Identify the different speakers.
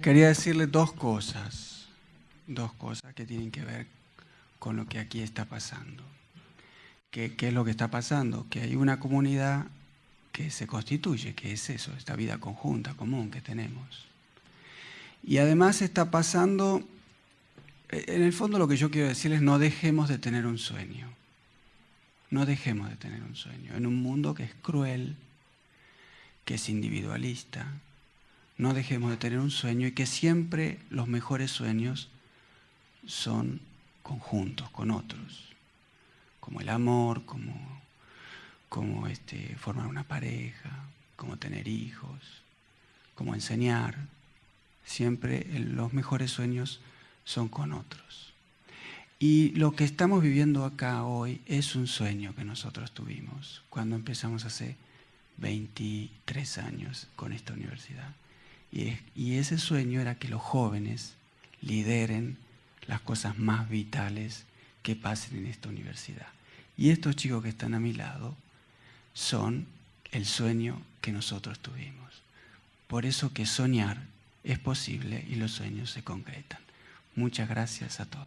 Speaker 1: Quería decirle dos cosas, dos cosas que tienen que ver con lo que aquí está pasando. ¿Qué, ¿Qué, es lo que está pasando? Que hay una comunidad que se constituye, que es eso, esta vida conjunta, común que tenemos. Y además está pasando, en el fondo lo que yo quiero decirles, no dejemos de tener un sueño. No dejemos de tener un sueño. En un mundo que es cruel, que es individualista, no dejemos de tener un sueño y que siempre los mejores sueños son conjuntos con otros, como el amor, como, como este, formar una pareja, como tener hijos, como enseñar. Siempre los mejores sueños son con otros. Y lo que estamos viviendo acá hoy es un sueño que nosotros tuvimos cuando empezamos hace 23 años con esta universidad. Y, ese sueño era que los jóvenes lideren las cosas más vitales que pasen en esta universidad. Y estos chicos que están a mi lado son el sueño que nosotros tuvimos. Por eso que soñar es posible y los sueños se concretan. Muchas gracias a todos.